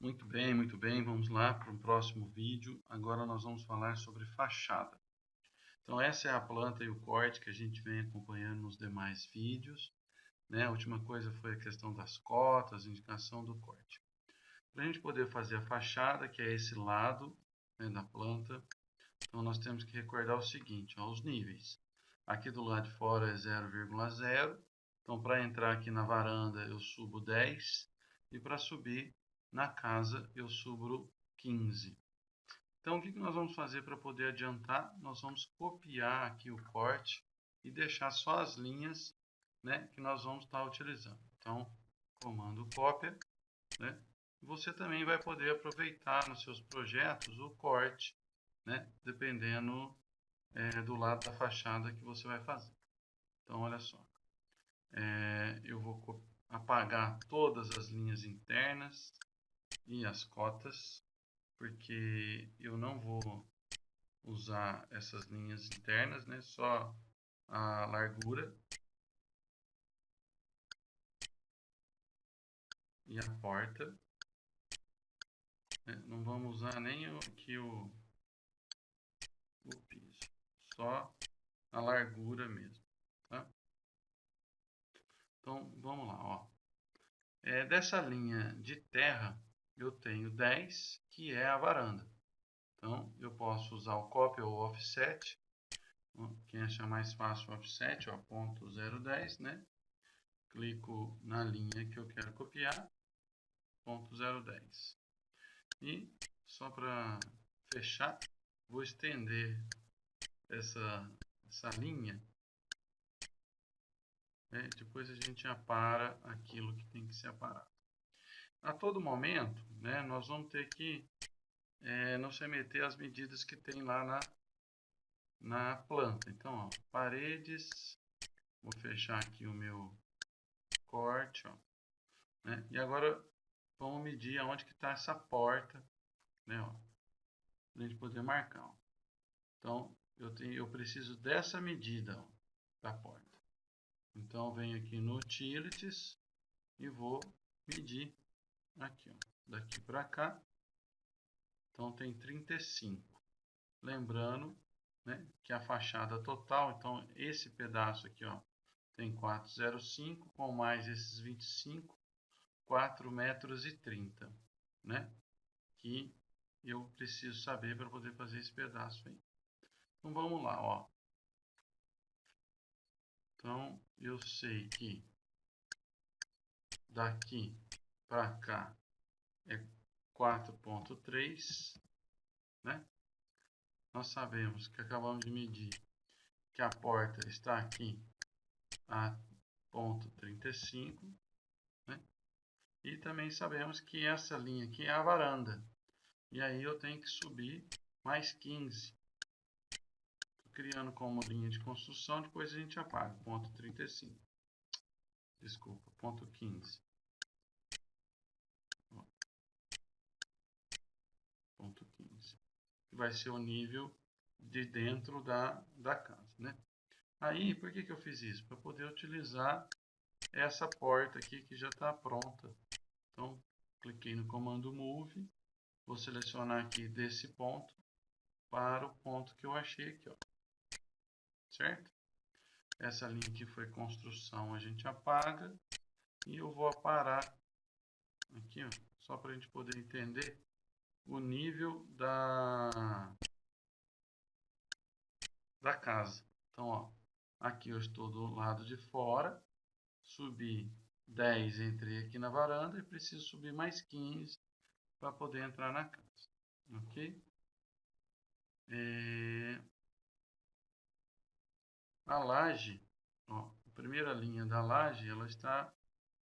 Muito bem, muito bem. Vamos lá para o próximo vídeo. Agora nós vamos falar sobre fachada. Então essa é a planta e o corte que a gente vem acompanhando nos demais vídeos. Né? A última coisa foi a questão das cotas, indicação do corte. Para a gente poder fazer a fachada, que é esse lado né, da planta, então nós temos que recordar o seguinte, ó, os níveis. Aqui do lado de fora é 0,0. Então para entrar aqui na varanda eu subo 10 e para subir na casa eu subo 15. Então o que nós vamos fazer para poder adiantar? Nós vamos copiar aqui o corte e deixar só as linhas né, que nós vamos estar utilizando. Então, comando cópia, né, você também vai poder aproveitar nos seus projetos o corte, né, dependendo é, do lado da fachada que você vai fazer. Então, olha só, é, eu vou apagar todas as linhas internas, e as cotas, porque eu não vou usar essas linhas internas, né? Só a largura e a porta. É, não vamos usar nem aqui o, o piso, só a largura mesmo, tá? Então vamos lá, ó. É, dessa linha de terra eu tenho 10, que é a varanda. Então, eu posso usar o copy ou offset. Quem achar mais fácil o offset, ó, ponto 010, né? Clico na linha que eu quero copiar, ponto 010. E, só para fechar, vou estender essa, essa linha. Né? Depois a gente apara aquilo que tem que ser aparado a todo momento, né, nós vamos ter que é, não se meter as medidas que tem lá na, na planta. Então, ó, paredes, vou fechar aqui o meu corte, ó, né, e agora vamos medir aonde que está essa porta, né, ó, para a gente poder marcar. Ó. Então, eu, tenho, eu preciso dessa medida ó, da porta. Então, venho aqui no Utilities e vou medir aqui, ó, daqui para cá. Então tem 35. Lembrando, né, que a fachada total, então esse pedaço aqui, ó, tem 405 com mais esses 25, 4 metros e 30, né? Que eu preciso saber para poder fazer esse pedaço aí. Então vamos lá, ó. Então eu sei que daqui para cá é 4.3, né? Nós sabemos que acabamos de medir que a porta está aqui a ponto 35, né? E também sabemos que essa linha aqui é a varanda. E aí eu tenho que subir mais 15. Estou criando como linha de construção, depois a gente apaga, ponto 35. Desculpa, ponto 15. ponto 15. Que vai ser o nível de dentro da, da casa, né? Aí, por que, que eu fiz isso? Para poder utilizar essa porta aqui que já está pronta. Então, cliquei no comando Move, vou selecionar aqui desse ponto para o ponto que eu achei aqui, ó. Certo? Essa linha aqui foi construção, a gente apaga. E eu vou aparar aqui, ó, só para a gente poder entender o nível da, da casa. Então, ó, aqui eu estou do lado de fora, subi 10, entrei aqui na varanda e preciso subir mais 15 para poder entrar na casa. Ok? É... A laje, ó, a primeira linha da laje, ela está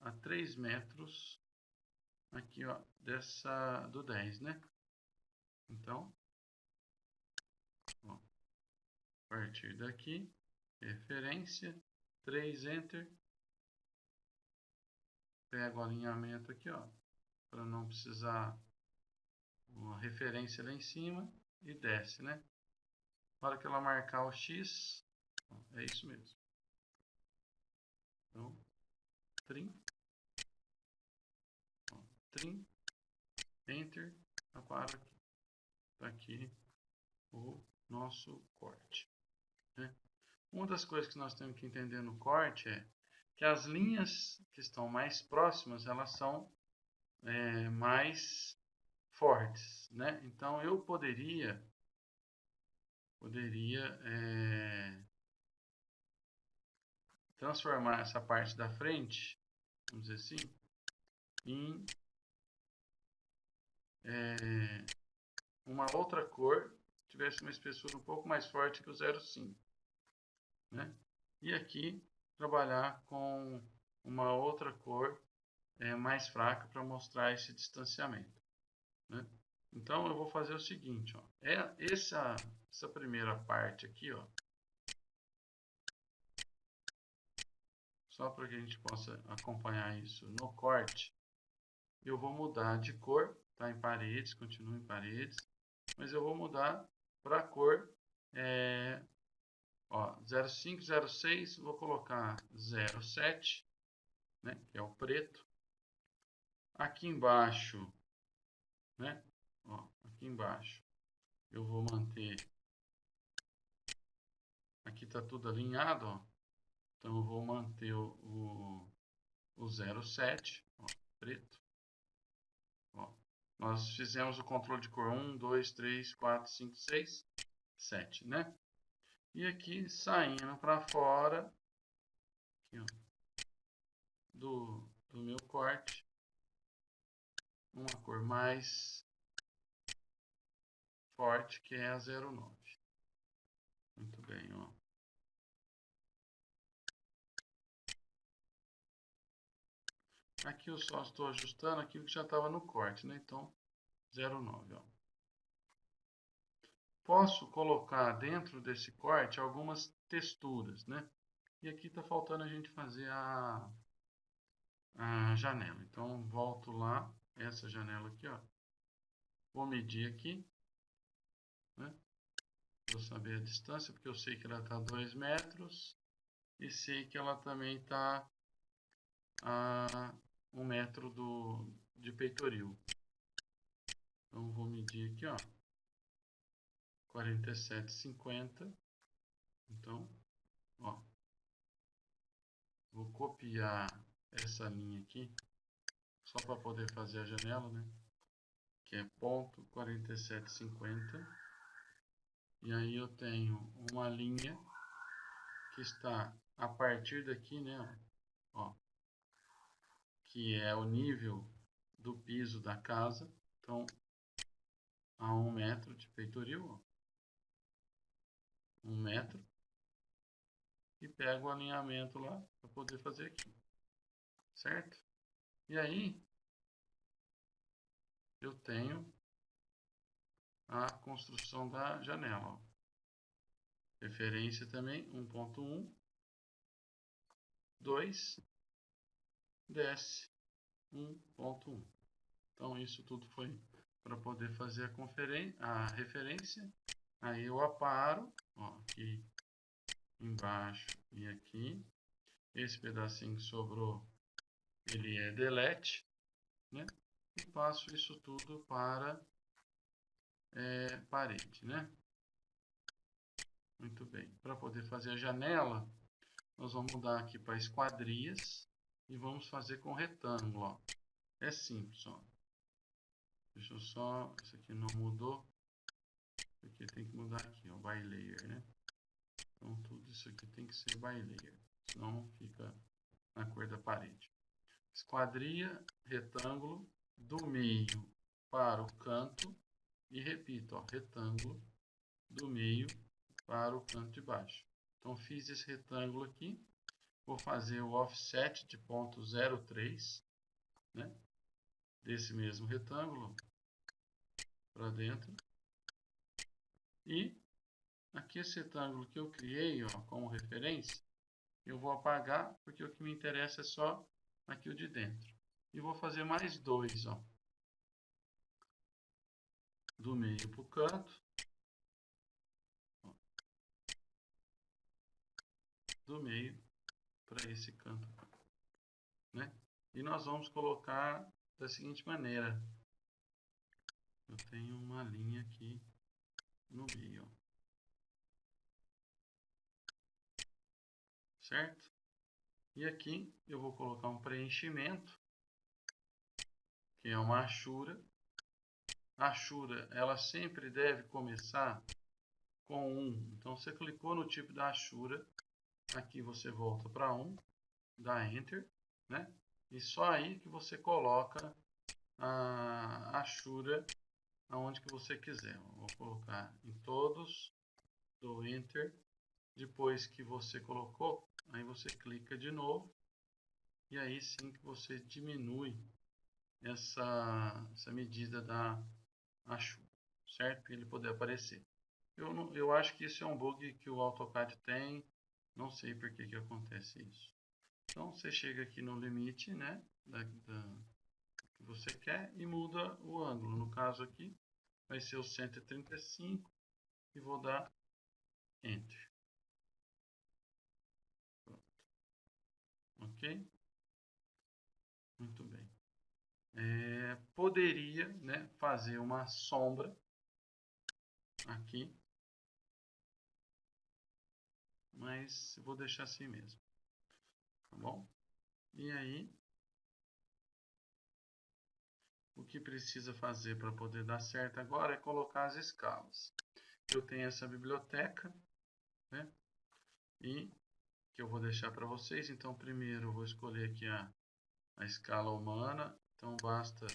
a 3 metros aqui, ó, dessa do 10, né? Então, ó, a partir daqui, referência, 3, enter, pego o alinhamento aqui, ó, para não precisar uma referência lá em cima e desce, né? Na hora que ela marcar o X, ó, é isso mesmo. Então, 30. Enter. Agora está aqui o nosso corte. Né? Uma das coisas que nós temos que entender no corte é que as linhas que estão mais próximas, elas são é, mais fortes. Né? Então, eu poderia, poderia é, transformar essa parte da frente, vamos dizer assim, em é, uma outra cor, tivesse uma espessura um pouco mais forte que o 0,5. Né? E aqui trabalhar com uma outra cor é, mais fraca para mostrar esse distanciamento. Né? Então eu vou fazer o seguinte, ó, é essa, essa primeira parte aqui, ó, só para que a gente possa acompanhar isso no corte, eu vou mudar de cor, tá em paredes, continua em paredes, mas eu vou mudar para a cor é, ó, 0506, vou colocar 07, né, que é o preto. Aqui embaixo, né, ó, aqui embaixo, eu vou manter, aqui está tudo alinhado, ó, então eu vou manter o, o, o 07, ó, preto. Nós fizemos o controle de cor 1, 2, 3, 4, 5, 6, 7, né? E aqui saindo para fora aqui, ó, do, do meu corte, uma cor mais forte que é a 09. Muito bem, ó. Aqui eu só estou ajustando aquilo que já estava no corte, né? Então, 0,9, ó. Posso colocar dentro desse corte algumas texturas, né? E aqui está faltando a gente fazer a, a janela. Então, volto lá, essa janela aqui, ó. Vou medir aqui, né? Vou saber a distância, porque eu sei que ela está a 2 metros. E sei que ela também está a um metro do, de peitoril. Então, vou medir aqui, ó, 47,50. Então, ó, vou copiar essa linha aqui, só para poder fazer a janela, né? Que é ponto 47,50. E aí eu tenho uma linha que está a partir daqui, né? Que é o nível do piso da casa. Então, a um metro de peitoril, ó. um metro, e pego o alinhamento lá para poder fazer aqui, certo? E aí, eu tenho a construção da janela. Ó. Referência também 1.1, 2, desce 1.1. Então, isso tudo foi para poder fazer a, a referência. Aí eu aparo, ó, aqui embaixo e aqui. Esse pedacinho que sobrou, ele é delete, né? E passo isso tudo para é, parede, né? Muito bem. Para poder fazer a janela, nós vamos mudar aqui para esquadrias e vamos fazer com retângulo. Ó. É simples. Ó. Deixa eu só. Isso aqui não mudou. Isso aqui tem que mudar aqui, ó, by layer, né? Então tudo isso aqui tem que ser by layer, senão fica na cor da parede. Esquadria, retângulo, do meio para o canto e repito, ó, retângulo do meio para o canto de baixo. Então fiz esse retângulo aqui, vou fazer o offset de ponto 0,3, né? Desse mesmo retângulo para dentro. E aqui esse retângulo que eu criei, ó, como referência, eu vou apagar, porque o que me interessa é só aqui o de dentro. E vou fazer mais dois, ó. Do meio para o canto. Do meio para esse canto. Né? E nós vamos colocar da seguinte maneira. eu tenho uma linha aqui no meio. Certo? E aqui eu vou colocar um preenchimento, que é uma achura. A achura, ela sempre deve começar com 1. Então, você clicou no tipo da achura, aqui você volta para 1, dá Enter, né? E só aí que você coloca a achura aonde que você quiser. Vou colocar em todos, dou Enter. Depois que você colocou, aí você clica de novo. E aí sim que você diminui essa, essa medida da achura, certo? Para ele poder aparecer. Eu, eu acho que isso é um bug que o AutoCAD tem. Não sei por que, que acontece isso. Então você chega aqui no limite né, da, da que você quer e muda o ângulo. No caso aqui vai ser o 135 e vou dar Enter. Pronto. Ok? Muito bem. É, poderia né, fazer uma sombra aqui, mas vou deixar assim mesmo. Tá bom? E aí, o que precisa fazer para poder dar certo agora é colocar as escalas. Eu tenho essa biblioteca, né? E que eu vou deixar para vocês. Então, primeiro eu vou escolher aqui a, a escala humana. Então, basta...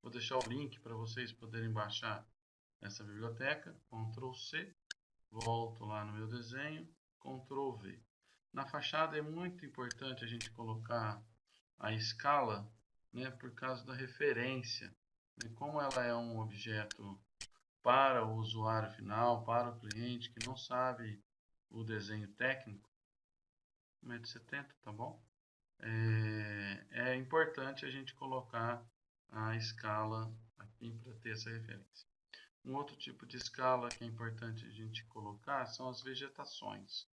Vou deixar o link para vocês poderem baixar essa biblioteca. Ctrl C. Volto lá no meu desenho. Ctrl V. Na fachada é muito importante a gente colocar a escala né, por causa da referência. Né? Como ela é um objeto para o usuário final, para o cliente que não sabe o desenho técnico, 1,70m, tá bom? É, é importante a gente colocar a escala aqui para ter essa referência. Um outro tipo de escala que é importante a gente colocar são as vegetações.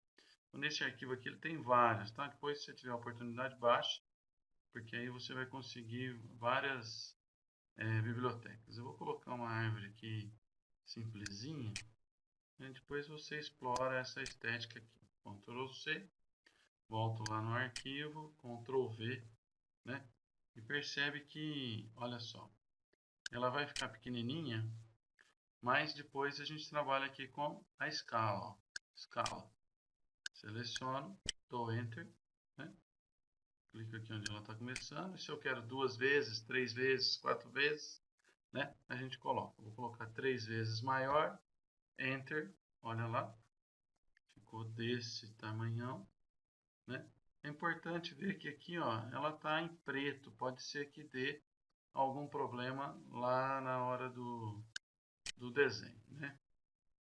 Então, nesse arquivo aqui ele tem várias, tá? Depois se você tiver a oportunidade, baixe porque aí você vai conseguir várias é, bibliotecas. Eu vou colocar uma árvore aqui simplesinha, e depois você explora essa estética aqui. Ctrl C, volto lá no arquivo, Ctrl V, né? E percebe que, olha só, ela vai ficar pequenininha, mas depois a gente trabalha aqui com a escala, escala. Seleciono, dou Enter, né? clico aqui onde ela está começando. E se eu quero duas vezes, três vezes, quatro vezes, né? A gente coloca. Vou colocar três vezes maior, Enter, olha lá. Ficou desse tamanhão, né? É importante ver que aqui, ó, ela está em preto. Pode ser que dê algum problema lá na hora do, do desenho, né?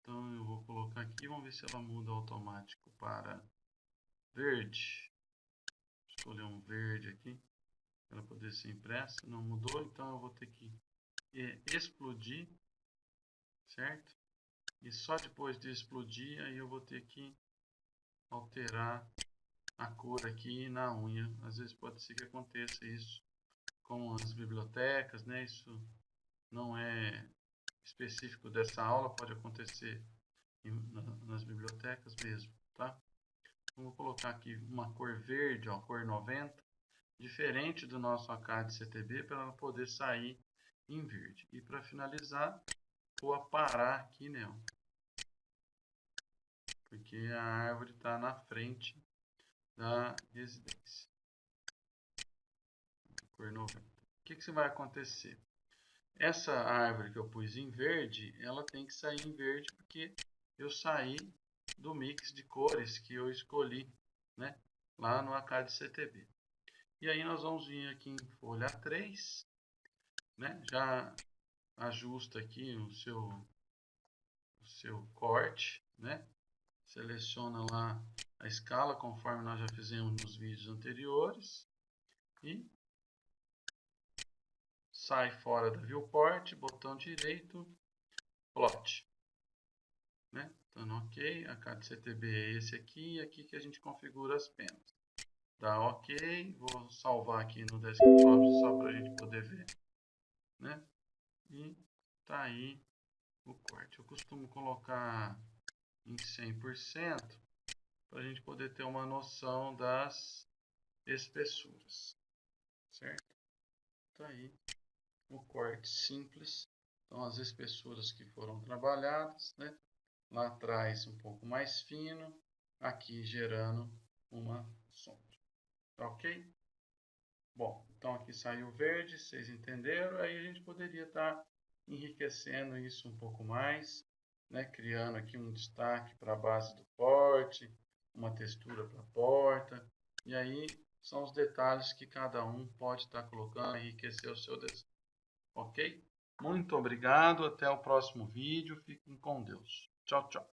Então eu vou colocar aqui, vamos ver se ela muda automático para verde escolher um verde aqui para poder ser impressa. Não mudou, então eu vou ter que explodir, certo? E só depois de explodir, aí eu vou ter que alterar a cor aqui na unha. Às vezes pode ser que aconteça isso com as bibliotecas, né? Isso não é específico dessa aula, pode acontecer nas bibliotecas mesmo, tá? Vou colocar aqui uma cor verde, ó, cor 90, diferente do nosso ACAD CTB, para ela poder sair em verde. E para finalizar, vou aparar aqui, né? Porque a árvore está na frente da residência. Cor 90. O que, que vai acontecer? Essa árvore que eu pus em verde, ela tem que sair em verde porque eu saí do mix de cores que eu escolhi né, lá no ACAD CTB. E aí nós vamos vir aqui em folha 3, né, já ajusta aqui o seu, o seu corte, né, seleciona lá a escala conforme nós já fizemos nos vídeos anteriores e sai fora da viewport, botão direito, plot. Né? Então, ok, a cada CTB é esse aqui, e aqui que a gente configura as penas. Dá ok, vou salvar aqui no desktop só para a gente poder ver. Né? E Tá aí o corte. Eu costumo colocar em 100% para a gente poder ter uma noção das espessuras, certo? Tá aí o corte simples. Então as espessuras que foram trabalhadas, né? Lá atrás um pouco mais fino, aqui gerando uma sombra. Ok? Bom, então aqui saiu verde, vocês entenderam? Aí a gente poderia estar tá enriquecendo isso um pouco mais, né? criando aqui um destaque para a base do porte, uma textura para a porta, e aí são os detalhes que cada um pode estar tá colocando, enriquecer o seu desenho. Ok? Muito obrigado, até o próximo vídeo, fiquem com Deus. Tchau, tchau.